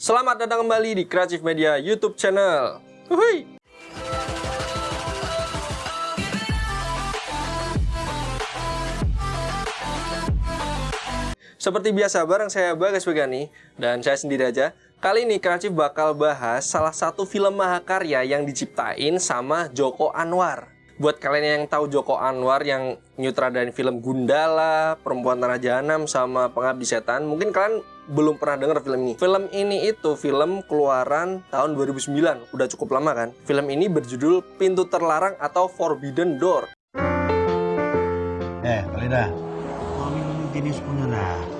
Selamat datang kembali di Creative Media YouTube channel. Hui. Seperti biasa, bareng saya Bagas Begani dan saya sendiri aja. Kali ini Kreatif bakal bahas salah satu film mahakarya yang diciptain sama Joko Anwar. Buat kalian yang tahu Joko Anwar yang nyutradain film Gundala, Perempuan Tanah Jahanam sama Pengabdi Setan, mungkin kalian belum pernah denger film ini. Film ini itu film keluaran tahun 2009, udah cukup lama kan? Film ini berjudul Pintu Terlarang atau Forbidden Door. Eh, Alida. Mami jenis punya nah.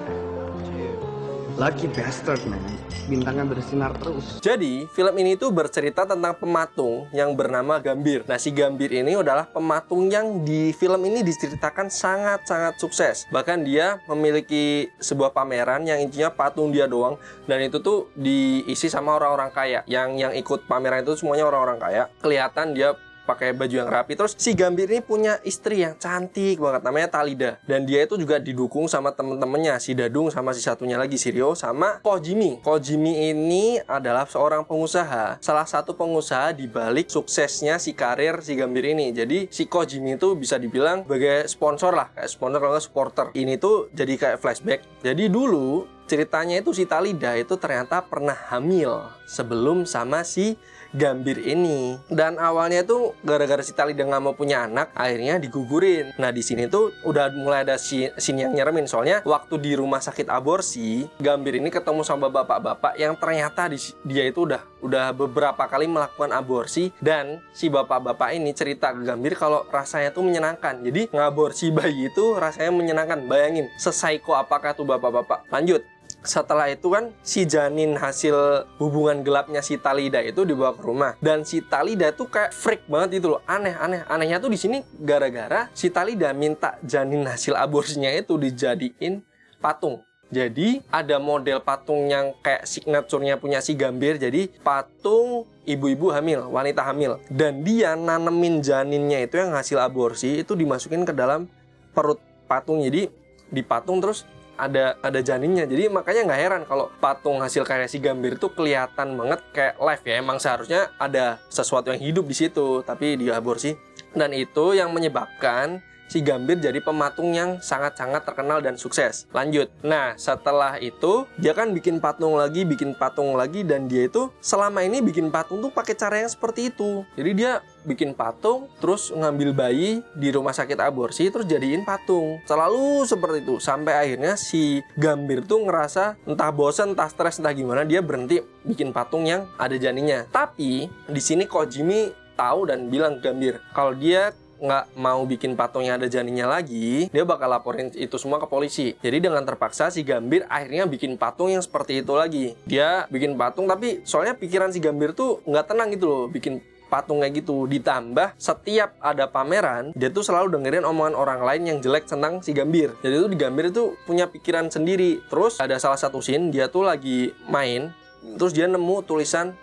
Lucky bastard man Bintangnya bersinar terus. Jadi film ini tuh bercerita tentang pematung yang bernama Gambir. Nah si Gambir ini adalah pematung yang di film ini diceritakan sangat-sangat sukses. Bahkan dia memiliki sebuah pameran yang intinya patung dia doang. Dan itu tuh diisi sama orang-orang kaya. Yang yang ikut pameran itu semuanya orang-orang kaya. Kelihatan dia pakai baju yang rapi. Terus si Gambir ini punya istri yang cantik banget namanya Talida dan dia itu juga didukung sama temen-temennya si Dadung sama si satunya lagi si Rio sama Kojimi. Kojimi ini adalah seorang pengusaha, salah satu pengusaha di balik suksesnya si karir si Gambir ini. Jadi si Kojimi itu bisa dibilang sebagai sponsor lah, kayak sponsor kalau supporter. Ini tuh jadi kayak flashback. Jadi dulu ceritanya itu si Talida itu ternyata pernah hamil sebelum sama si Gambir ini. Dan awalnya tuh gara-gara si Talida nggak mau punya anak, akhirnya digugurin. Nah di sini tuh udah mulai ada sini yang nyeremin soalnya waktu di rumah sakit aborsi, Gambir ini ketemu sama bapak-bapak yang ternyata di, dia itu udah udah beberapa kali melakukan aborsi dan si bapak-bapak ini cerita ke Gambir kalau rasanya tuh menyenangkan. Jadi ngaborsi bayi itu rasanya menyenangkan. Bayangin, sesaiko apakah tuh bapak-bapak? Lanjut setelah itu kan si janin hasil hubungan gelapnya si Talida itu dibawa ke rumah dan si Talida tuh kayak freak banget itu loh aneh aneh anehnya tuh di sini gara-gara si Talida minta janin hasil aborsinya itu dijadiin patung jadi ada model patung yang kayak signaturenya punya si Gambir. Jadi patung ibu-ibu hamil, wanita hamil. Dan dia nanemin janinnya itu yang hasil aborsi itu dimasukin ke dalam perut patung. Jadi di patung terus ada ada janinnya. Jadi makanya nggak heran kalau patung hasil karya si Gambir itu kelihatan banget kayak live ya. Emang seharusnya ada sesuatu yang hidup di situ tapi dia aborsi dan itu yang menyebabkan si Gambir jadi pematung yang sangat-sangat terkenal dan sukses. Lanjut. Nah, setelah itu dia kan bikin patung lagi, bikin patung lagi dan dia itu selama ini bikin patung tuh pakai cara yang seperti itu. Jadi dia bikin patung, terus ngambil bayi di rumah sakit aborsi, terus jadiin patung. Selalu seperti itu, sampai akhirnya si Gambir tuh ngerasa entah bosan, entah stres, entah gimana, dia berhenti bikin patung yang ada janinnya. Tapi di sini Kojimi tahu dan bilang Gambir kalau dia nggak mau bikin patung yang ada janinnya lagi, dia bakal laporin itu semua ke polisi. Jadi dengan terpaksa si Gambir akhirnya bikin patung yang seperti itu lagi. Dia bikin patung tapi soalnya pikiran si Gambir tuh nggak tenang gitu loh bikin patung kayak gitu ditambah setiap ada pameran dia tuh selalu dengerin omongan orang lain yang jelek tentang si Gambir jadi itu di Gambir itu punya pikiran sendiri terus ada salah satu scene dia tuh lagi main terus dia nemu tulisan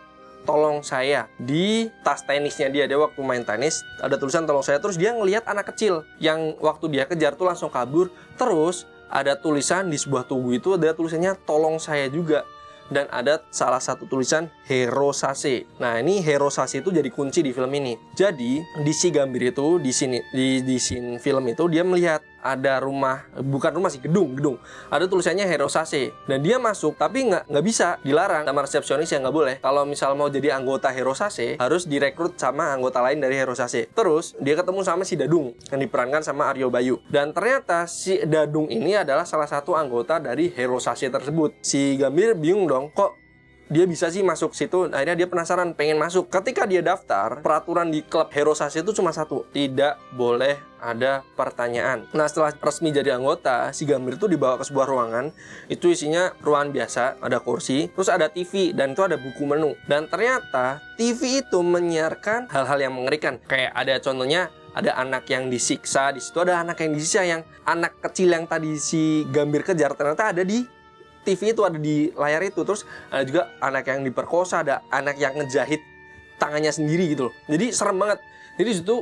tolong saya di tas tenisnya dia dia waktu main tenis ada tulisan tolong saya terus dia ngelihat anak kecil yang waktu dia kejar tuh langsung kabur terus ada tulisan di sebuah tugu itu ada tulisannya tolong saya juga dan ada salah satu tulisan Hero Sase. Nah, ini Hero Sase itu jadi kunci di film ini. Jadi, di si Gambir itu di sini di di scene film itu dia melihat ada rumah bukan rumah sih gedung gedung. Ada tulisannya Hero Sase dan dia masuk tapi nggak nggak bisa dilarang sama resepsionis yang nggak boleh. Kalau misal mau jadi anggota Hero Sase harus direkrut sama anggota lain dari Hero Sase terus dia ketemu sama si Dadung yang diperankan sama Aryo Bayu. Dan ternyata si Dadung ini adalah salah satu anggota dari Hero Sase tersebut. Si Gambir bingung dong kok dia bisa sih masuk situ akhirnya dia penasaran pengen masuk. Ketika dia daftar peraturan di klub Hero Sase itu cuma satu tidak boleh ada pertanyaan. Nah setelah resmi jadi anggota si Gambir itu dibawa ke sebuah ruangan itu isinya ruangan biasa ada kursi terus ada TV dan itu ada buku menu. Dan ternyata TV itu menyiarkan hal-hal yang mengerikan. Kayak ada contohnya ada anak yang disiksa di situ ada anak yang disiksa yang anak kecil yang tadi si Gambir kejar ternyata ada di TV itu ada di layar itu terus ada juga anak yang diperkosa ada anak yang ngejahit tangannya sendiri gitu loh. Jadi serem banget. Jadi situ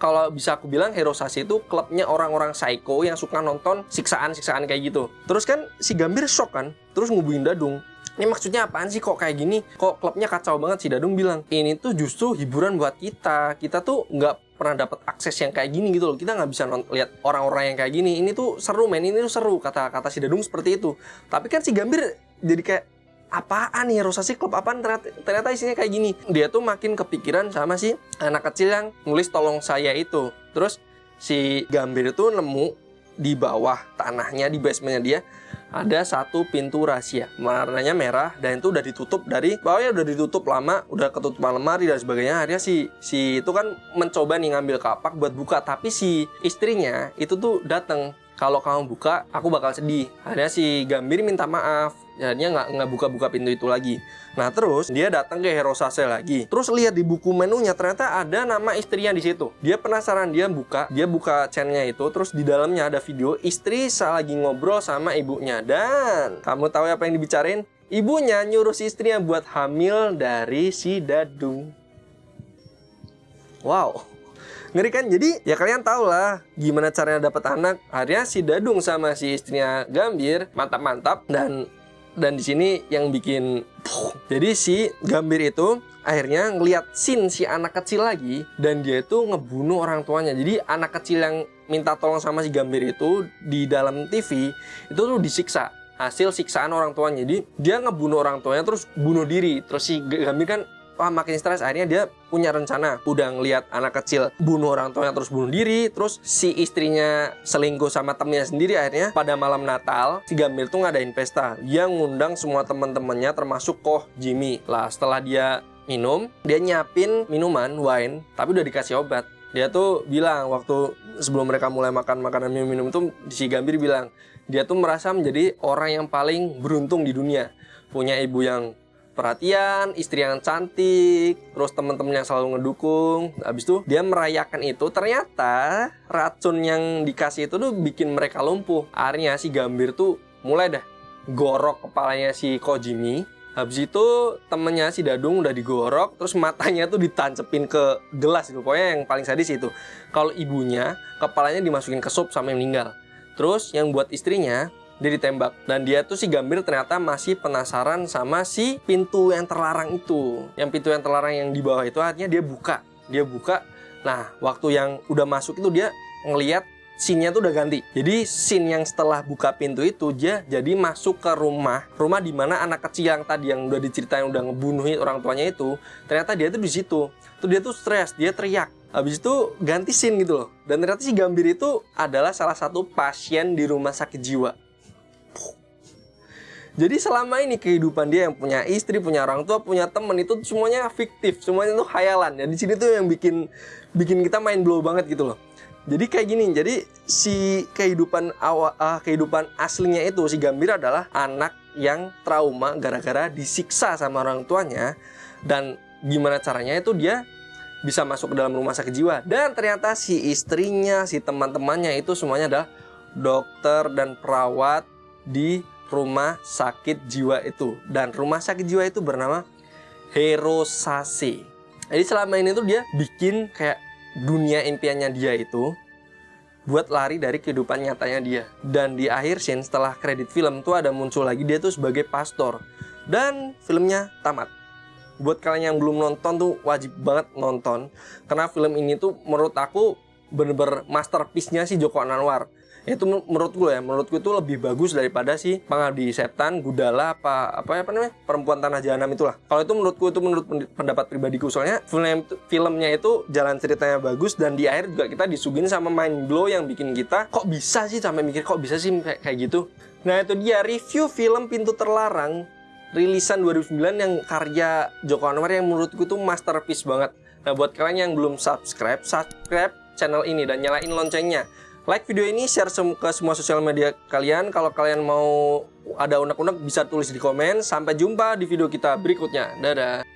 kalau bisa aku bilang Hero Sase itu klubnya orang-orang psycho yang suka nonton siksaan-siksaan kayak gitu. Terus kan si Gambir shock kan terus ngubungin Dadung ini maksudnya apaan sih? Kok kayak gini? Kok klubnya kacau banget? Si Dadung bilang ini tuh justru hiburan buat kita. Kita tuh nggak pernah dapat akses yang kayak gini gitu loh. Kita nggak bisa lihat orang-orang yang kayak gini. Ini tuh seru men. Ini tuh seru kata kata si Dadung seperti itu. Tapi kan si Gambir jadi kayak apaan nih Rosasi klub apaan? Ternyata, ternyata isinya kayak gini. Dia tuh makin kepikiran sama si anak kecil yang nulis tolong saya itu. Terus si Gambir itu nemu di bawah tanahnya di basementnya dia ada satu pintu rahasia. Warnanya merah dan itu udah ditutup dari bawahnya udah ditutup lama udah ketutupan lemari dan sebagainya. Akhirnya si si itu kan mencoba nih ngambil kapak buat buka tapi si istrinya itu tuh datang kalau kamu buka aku bakal sedih. Akhirnya si Gambir minta maaf jadinya nggak nggak buka-buka pintu itu lagi. Nah terus dia datang ke Hero Sase lagi. Terus lihat di buku menunya ternyata ada nama istrinya di situ. Dia penasaran dia buka dia buka channelnya itu terus di dalamnya ada video istri lagi ngobrol sama ibunya. Dan kamu tahu apa yang dibicarain? Ibunya nyuruh si istrinya buat hamil dari si Dadung. Wow. Ngeri kan? Jadi ya kalian tau lah gimana caranya dapat anak. Akhirnya si Dadung sama si istrinya Gambir mantap-mantap dan dan di sini yang bikin puh, jadi si Gambir itu akhirnya ngelihat scene si anak kecil lagi dan dia itu ngebunuh orang tuanya. Jadi anak kecil yang minta tolong sama si Gambir itu di dalam TV itu tuh disiksa. Hasil siksaan orang tuanya. Jadi dia ngebunuh orang tuanya terus bunuh diri. Terus si Gambir kan wah makin stres. Akhirnya dia punya rencana. Udah ngelihat anak kecil bunuh orang tuanya terus bunuh diri terus si istrinya selingkuh sama temennya sendiri akhirnya. Pada malam Natal si Gambir tuh ngadain pesta. Dia ngundang semua teman-temannya termasuk Koh Jimmy. Lah setelah dia minum dia nyiapin minuman wine tapi udah dikasih obat. Dia tuh bilang waktu sebelum mereka mulai makan makanan minum-minum tuh si Gambir bilang dia tuh merasa menjadi orang yang paling beruntung di dunia. Punya ibu yang perhatian, istri yang cantik, terus temen-temen yang selalu ngedukung. Habis itu dia merayakan itu, ternyata racun yang dikasih itu tuh bikin mereka lumpuh. Akhirnya si Gambir tuh mulai dah gorok kepalanya si Kojimi. Habis itu temennya si Dadung udah digorok, terus matanya tuh ditancepin ke gelas itu. Pokoknya yang paling sadis itu. Kalau ibunya, kepalanya dimasukin ke sup sampai meninggal. Terus yang buat istrinya, dia ditembak dan dia tuh si Gambir ternyata masih penasaran sama si pintu yang terlarang itu yang pintu yang terlarang yang di bawah itu artinya dia buka dia buka nah waktu yang udah masuk itu dia ngeliat scene-nya tuh udah ganti. Jadi scene yang setelah buka pintu itu dia jadi masuk ke rumah, rumah di mana anak kecil yang tadi yang udah diceritain udah ngebunuhin orang tuanya itu, ternyata dia tuh di situ. Tuh dia tuh stres, dia teriak. Habis itu ganti scene gitu loh. Dan ternyata si Gambir itu adalah salah satu pasien di rumah sakit jiwa. Jadi selama ini kehidupan dia yang punya istri, punya orang tua, punya temen itu semuanya fiktif, semuanya itu khayalan. Ya di sini tuh yang bikin bikin kita main blow banget gitu loh. Jadi kayak gini, jadi si kehidupan awal uh, kehidupan aslinya itu si Gambir adalah anak yang trauma gara-gara disiksa sama orang tuanya dan gimana caranya itu dia bisa masuk ke dalam rumah sakit jiwa dan ternyata si istrinya, si teman-temannya itu semuanya adalah dokter dan perawat di rumah sakit jiwa itu dan rumah sakit jiwa itu bernama Herosase. Jadi selama ini tuh dia bikin kayak dunia impiannya dia itu buat lari dari kehidupan nyatanya dia. Dan di akhir scene setelah kredit film tuh ada muncul lagi dia tuh sebagai pastor dan filmnya tamat. Buat kalian yang belum nonton tuh wajib banget nonton karena film ini tuh menurut aku bener-bener masterpiece-nya si Joko Anwar itu menurut gue ya menurut gue itu lebih bagus daripada si pengabdi setan gudala apa apa apa namanya perempuan tanah jahanam itulah. Kalau itu menurut gue itu menurut pendapat pribadiku soalnya film filmnya itu jalan ceritanya bagus dan di akhir juga kita disuguhin sama mind blow yang bikin kita kok bisa sih? Sampai mikir kok bisa sih? Kayak, kayak gitu. Nah itu dia review film pintu terlarang rilisan 2009 yang karya Joko Anwar yang menurutku tuh masterpiece banget. Nah buat kalian yang belum subscribe subscribe channel ini dan nyalain loncengnya like video ini, share ke semua sosial media kalian. Kalau kalian mau ada unek-unek bisa tulis di komen. Sampai jumpa di video kita berikutnya. Dadah.